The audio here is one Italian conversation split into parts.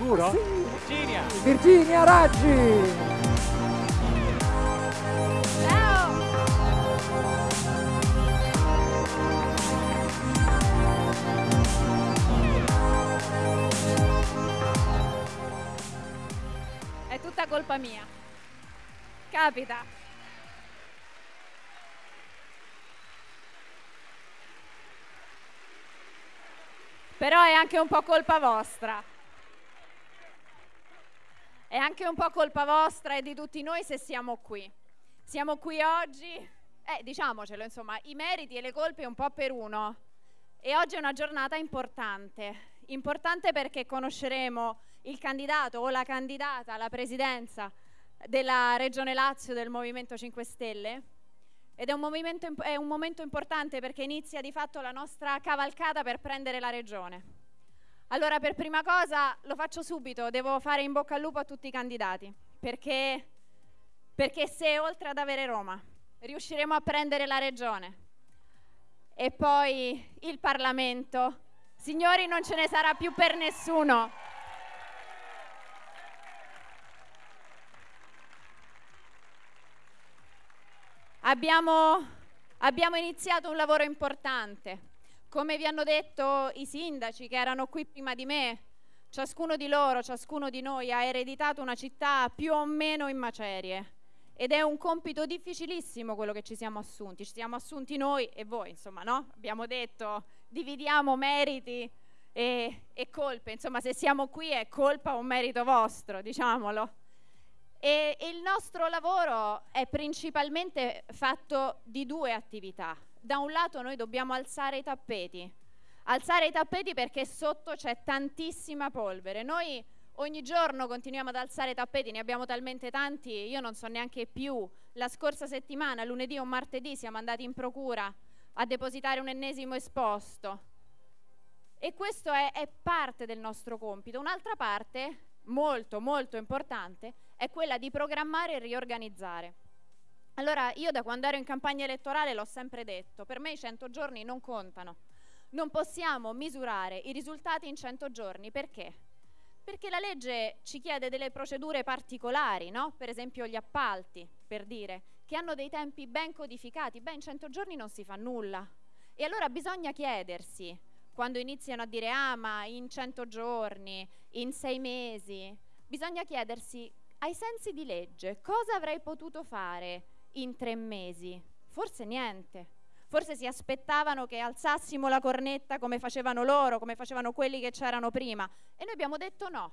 Sicuro? Sì. Virginia! Virginia Raggi! È tutta colpa mia. Capita. Però è anche un po' colpa vostra. È anche un po' colpa vostra e di tutti noi se siamo qui. Siamo qui oggi, eh, diciamocelo, insomma, i meriti e le colpe un po' per uno. E oggi è una giornata importante. Importante perché conosceremo il candidato o la candidata alla presidenza della Regione Lazio del Movimento 5 Stelle. Ed è un, è un momento importante perché inizia di fatto la nostra cavalcata per prendere la regione. Allora, per prima cosa, lo faccio subito, devo fare in bocca al lupo a tutti i candidati, perché, perché se oltre ad avere Roma riusciremo a prendere la regione e poi il Parlamento, signori non ce ne sarà più per nessuno. Abbiamo, abbiamo iniziato un lavoro importante. Come vi hanno detto i sindaci che erano qui prima di me, ciascuno di loro, ciascuno di noi ha ereditato una città più o meno in macerie. Ed è un compito difficilissimo quello che ci siamo assunti. Ci siamo assunti noi e voi, insomma, no? Abbiamo detto dividiamo meriti e, e colpe. Insomma, se siamo qui è colpa o merito vostro, diciamolo. E il nostro lavoro è principalmente fatto di due attività. Da un lato noi dobbiamo alzare i tappeti, alzare i tappeti perché sotto c'è tantissima polvere. Noi ogni giorno continuiamo ad alzare i tappeti, ne abbiamo talmente tanti, io non so neanche più. La scorsa settimana, lunedì o martedì, siamo andati in procura a depositare un ennesimo esposto. E questo è, è parte del nostro compito. Un'altra parte, molto molto importante, è quella di programmare e riorganizzare. Allora, io da quando ero in campagna elettorale l'ho sempre detto, per me i 100 giorni non contano. Non possiamo misurare i risultati in 100 giorni, perché? Perché la legge ci chiede delle procedure particolari, no? Per esempio gli appalti, per dire, che hanno dei tempi ben codificati. Beh, in 100 giorni non si fa nulla. E allora bisogna chiedersi, quando iniziano a dire ah ma in 100 giorni, in 6 mesi, bisogna chiedersi ai sensi di legge, cosa avrei potuto fare in tre mesi? Forse niente. Forse si aspettavano che alzassimo la cornetta come facevano loro, come facevano quelli che c'erano prima. E noi abbiamo detto no.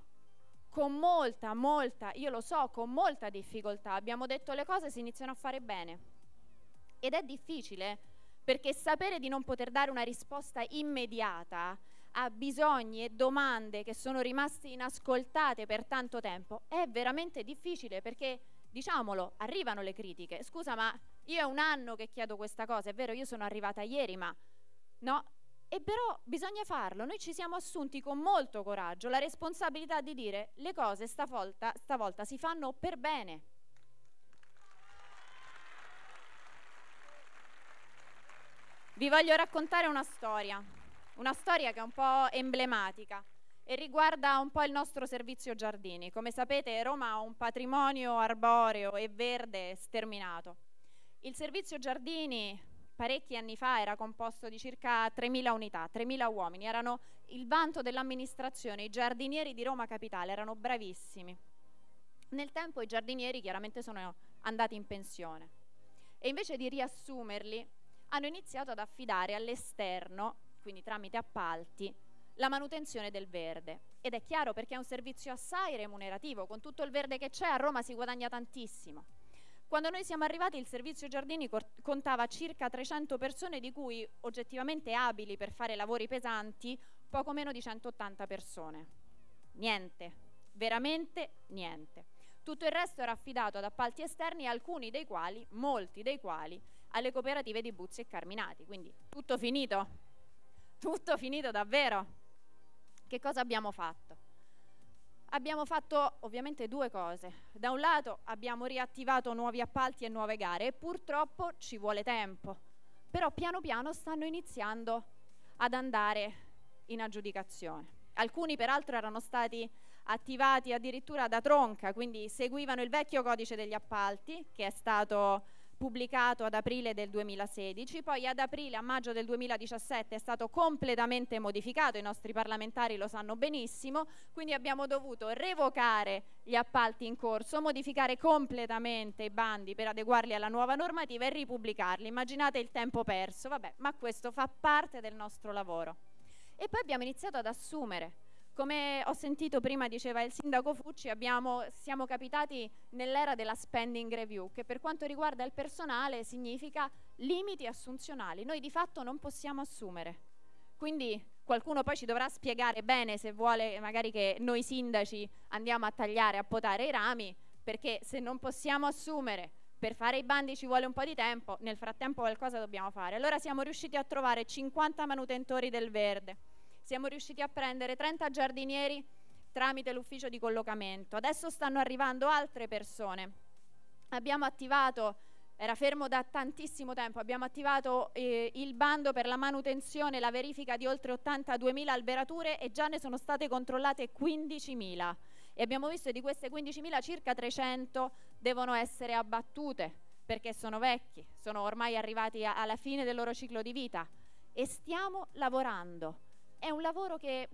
Con molta, molta, io lo so, con molta difficoltà abbiamo detto le cose si iniziano a fare bene. Ed è difficile perché sapere di non poter dare una risposta immediata a bisogni e domande che sono rimaste inascoltate per tanto tempo è veramente difficile perché, diciamolo, arrivano le critiche. Scusa, ma io è un anno che chiedo questa cosa, è vero, io sono arrivata ieri, ma no? E però bisogna farlo, noi ci siamo assunti con molto coraggio la responsabilità di dire le cose stavolta, stavolta si fanno per bene. Vi voglio raccontare una storia una storia che è un po' emblematica e riguarda un po' il nostro servizio giardini. Come sapete Roma ha un patrimonio arboreo e verde sterminato. Il servizio giardini parecchi anni fa era composto di circa 3.000 unità, 3.000 uomini, erano il vanto dell'amministrazione, i giardinieri di Roma Capitale erano bravissimi. Nel tempo i giardinieri chiaramente sono andati in pensione e invece di riassumerli hanno iniziato ad affidare all'esterno quindi tramite appalti, la manutenzione del verde. Ed è chiaro perché è un servizio assai remunerativo, con tutto il verde che c'è a Roma si guadagna tantissimo. Quando noi siamo arrivati il servizio giardini contava circa 300 persone di cui oggettivamente abili per fare lavori pesanti poco meno di 180 persone. Niente, veramente niente. Tutto il resto era affidato ad appalti esterni, alcuni dei quali, molti dei quali, alle cooperative di Buzzi e Carminati. Quindi tutto finito? Tutto finito davvero? Che cosa abbiamo fatto? Abbiamo fatto ovviamente due cose. Da un lato abbiamo riattivato nuovi appalti e nuove gare e purtroppo ci vuole tempo. Però piano piano stanno iniziando ad andare in aggiudicazione. Alcuni peraltro erano stati attivati addirittura da Tronca, quindi seguivano il vecchio codice degli appalti che è stato pubblicato ad aprile del 2016, poi ad aprile a maggio del 2017 è stato completamente modificato, i nostri parlamentari lo sanno benissimo, quindi abbiamo dovuto revocare gli appalti in corso, modificare completamente i bandi per adeguarli alla nuova normativa e ripubblicarli. Immaginate il tempo perso, vabbè, ma questo fa parte del nostro lavoro. E poi abbiamo iniziato ad assumere come ho sentito prima diceva il sindaco Fucci, abbiamo, siamo capitati nell'era della spending review, che per quanto riguarda il personale significa limiti assunzionali. Noi di fatto non possiamo assumere. Quindi qualcuno poi ci dovrà spiegare bene se vuole magari che noi sindaci andiamo a tagliare, a potare i rami, perché se non possiamo assumere per fare i bandi ci vuole un po' di tempo, nel frattempo qualcosa dobbiamo fare. Allora siamo riusciti a trovare 50 manutentori del verde, siamo riusciti a prendere 30 giardinieri tramite l'ufficio di collocamento. Adesso stanno arrivando altre persone. Abbiamo attivato, era fermo da tantissimo tempo, abbiamo attivato eh, il bando per la manutenzione e la verifica di oltre 82.000 alberature e già ne sono state controllate 15.000 e abbiamo visto che di queste 15.000 circa 300 devono essere abbattute perché sono vecchi, sono ormai arrivati alla fine del loro ciclo di vita e stiamo lavorando è un lavoro che,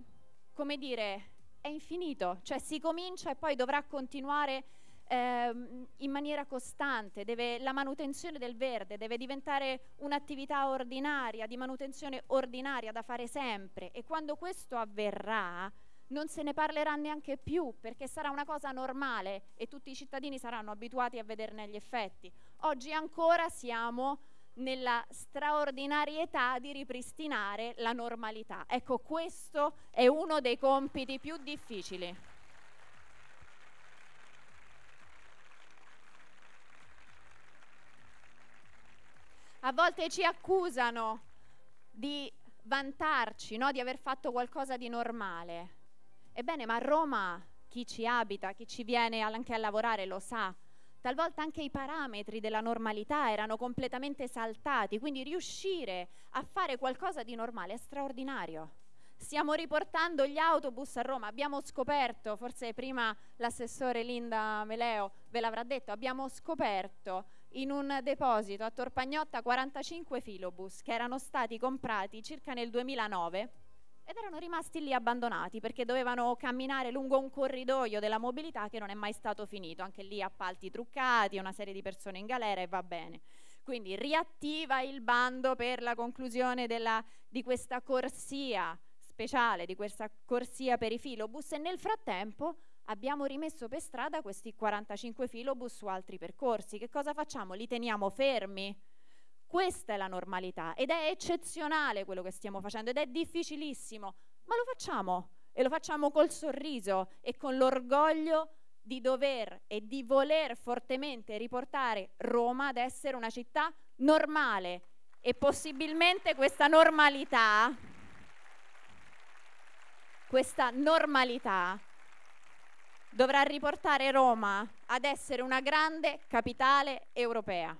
come dire, è infinito, cioè si comincia e poi dovrà continuare eh, in maniera costante, deve, la manutenzione del verde deve diventare un'attività ordinaria, di manutenzione ordinaria da fare sempre e quando questo avverrà non se ne parlerà neanche più perché sarà una cosa normale e tutti i cittadini saranno abituati a vederne gli effetti. Oggi ancora siamo nella straordinarietà di ripristinare la normalità. Ecco, questo è uno dei compiti più difficili. A volte ci accusano di vantarci, no? di aver fatto qualcosa di normale. Ebbene, ma a Roma chi ci abita, chi ci viene anche a lavorare lo sa talvolta anche i parametri della normalità erano completamente saltati, quindi riuscire a fare qualcosa di normale è straordinario. Stiamo riportando gli autobus a Roma, abbiamo scoperto, forse prima l'assessore Linda Meleo ve l'avrà detto, abbiamo scoperto in un deposito a Torpagnotta 45 filobus che erano stati comprati circa nel 2009 ed erano rimasti lì abbandonati perché dovevano camminare lungo un corridoio della mobilità che non è mai stato finito, anche lì appalti truccati, una serie di persone in galera e va bene. Quindi riattiva il bando per la conclusione della, di questa corsia speciale, di questa corsia per i filobus e nel frattempo abbiamo rimesso per strada questi 45 filobus su altri percorsi. Che cosa facciamo? Li teniamo fermi? Questa è la normalità ed è eccezionale quello che stiamo facendo ed è difficilissimo, ma lo facciamo e lo facciamo col sorriso e con l'orgoglio di dover e di voler fortemente riportare Roma ad essere una città normale e possibilmente questa normalità questa normalità dovrà riportare Roma ad essere una grande capitale europea.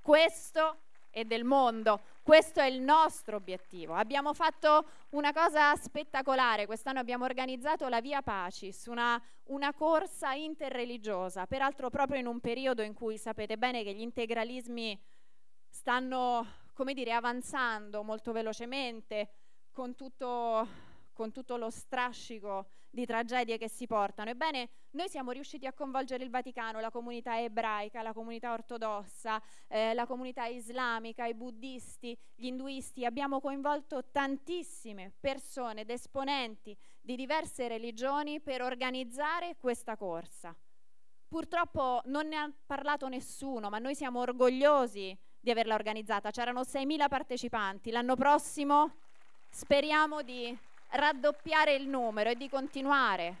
Questo e del mondo. Questo è il nostro obiettivo. Abbiamo fatto una cosa spettacolare, quest'anno abbiamo organizzato la Via Pacis, una, una corsa interreligiosa, peraltro proprio in un periodo in cui sapete bene che gli integralismi stanno, come dire, avanzando molto velocemente con tutto, con tutto lo strascico di tragedie che si portano. Ebbene, noi siamo riusciti a coinvolgere il Vaticano, la comunità ebraica, la comunità ortodossa, eh, la comunità islamica, i buddisti, gli induisti. Abbiamo coinvolto tantissime persone ed esponenti di diverse religioni per organizzare questa corsa. Purtroppo non ne ha parlato nessuno, ma noi siamo orgogliosi di averla organizzata. C'erano 6.000 partecipanti. L'anno prossimo speriamo di raddoppiare il numero e di continuare.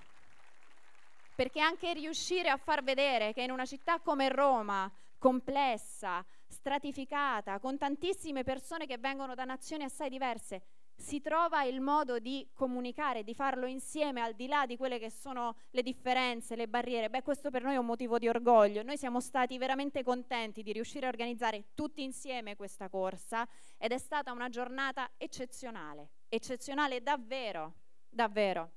Perché anche riuscire a far vedere che in una città come Roma, complessa, stratificata, con tantissime persone che vengono da nazioni assai diverse, si trova il modo di comunicare, di farlo insieme al di là di quelle che sono le differenze, le barriere. Beh, questo per noi è un motivo di orgoglio. Noi siamo stati veramente contenti di riuscire a organizzare tutti insieme questa corsa ed è stata una giornata eccezionale eccezionale davvero, davvero.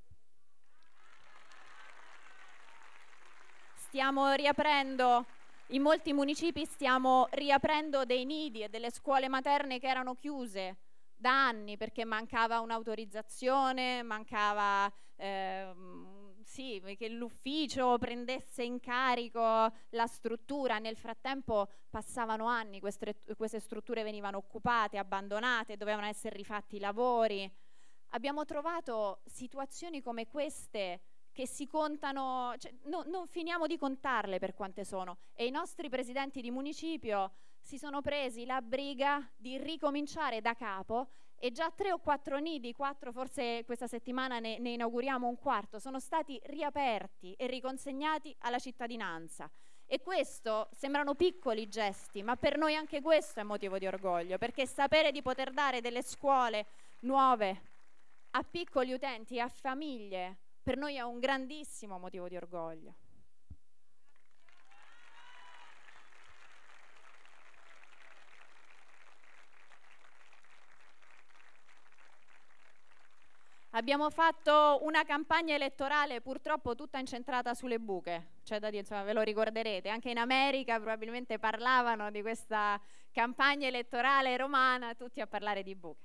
Stiamo riaprendo, in molti municipi stiamo riaprendo dei nidi e delle scuole materne che erano chiuse da anni perché mancava un'autorizzazione, mancava eh, sì, che l'ufficio prendesse in carico la struttura. Nel frattempo passavano anni, queste, queste strutture venivano occupate, abbandonate, dovevano essere rifatti i lavori. Abbiamo trovato situazioni come queste che si contano, cioè, no, non finiamo di contarle per quante sono e i nostri presidenti di municipio si sono presi la briga di ricominciare da capo e già tre o quattro nidi, quattro forse questa settimana ne, ne inauguriamo un quarto, sono stati riaperti e riconsegnati alla cittadinanza. E questo sembrano piccoli gesti, ma per noi anche questo è motivo di orgoglio, perché sapere di poter dare delle scuole nuove a piccoli utenti a famiglie per noi è un grandissimo motivo di orgoglio. Abbiamo fatto una campagna elettorale purtroppo tutta incentrata sulle buche, cioè da dire, insomma, ve lo ricorderete, anche in America probabilmente parlavano di questa campagna elettorale romana, tutti a parlare di buche.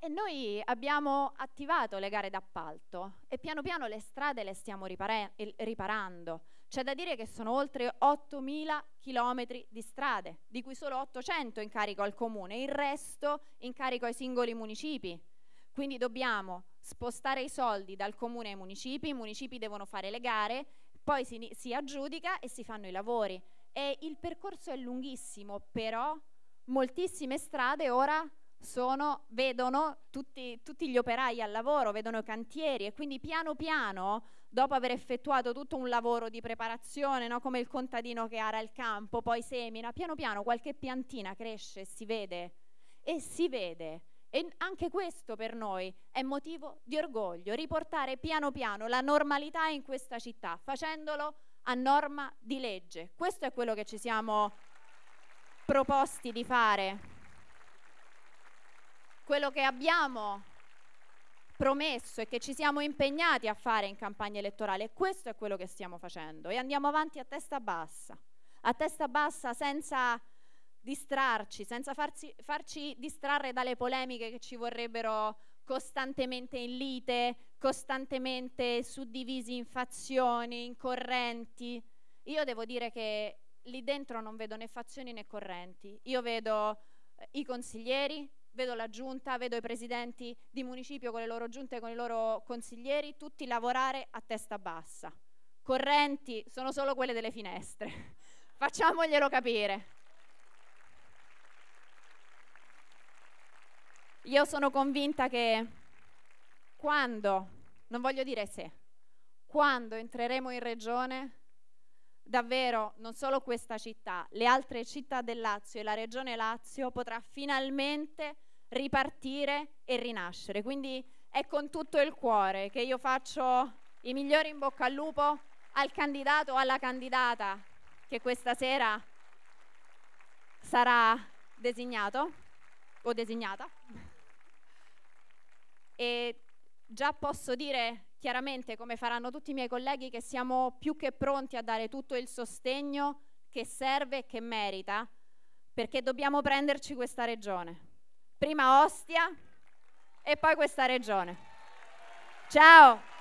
E noi abbiamo attivato le gare d'appalto e piano piano le strade le stiamo riparando. C'è da dire che sono oltre 8.000 chilometri di strade, di cui solo 800 in carico al comune, il resto in carico ai singoli municipi. Quindi dobbiamo spostare i soldi dal comune ai municipi, i municipi devono fare le gare, poi si, si aggiudica e si fanno i lavori. E il percorso è lunghissimo, però moltissime strade ora sono, vedono tutti, tutti, gli operai al lavoro, vedono i cantieri e quindi piano piano, dopo aver effettuato tutto un lavoro di preparazione, no? come il contadino che ara il campo, poi semina, piano piano qualche piantina cresce, si vede e si vede. E anche questo per noi è motivo di orgoglio, riportare piano piano la normalità in questa città, facendolo a norma di legge. Questo è quello che ci siamo proposti di fare quello che abbiamo promesso e che ci siamo impegnati a fare in campagna elettorale e questo è quello che stiamo facendo e andiamo avanti a testa bassa, a testa bassa senza distrarci, senza farci, farci distrarre dalle polemiche che ci vorrebbero costantemente in lite, costantemente suddivisi in fazioni, in correnti. Io devo dire che lì dentro non vedo né fazioni né correnti, io vedo eh, i consiglieri, vedo la giunta, vedo i presidenti di municipio con le loro giunte con i loro consiglieri, tutti lavorare a testa bassa. Correnti sono solo quelle delle finestre, facciamoglielo capire. Io sono convinta che quando, non voglio dire se, quando entreremo in regione, davvero non solo questa città, le altre città del Lazio e la regione Lazio potrà finalmente ripartire e rinascere. Quindi è con tutto il cuore che io faccio i migliori in bocca al lupo al candidato o alla candidata che questa sera sarà designato o designata. E già posso dire chiaramente, come faranno tutti i miei colleghi, che siamo più che pronti a dare tutto il sostegno che serve e che merita, perché dobbiamo prenderci questa regione prima Ostia e poi questa regione. Ciao!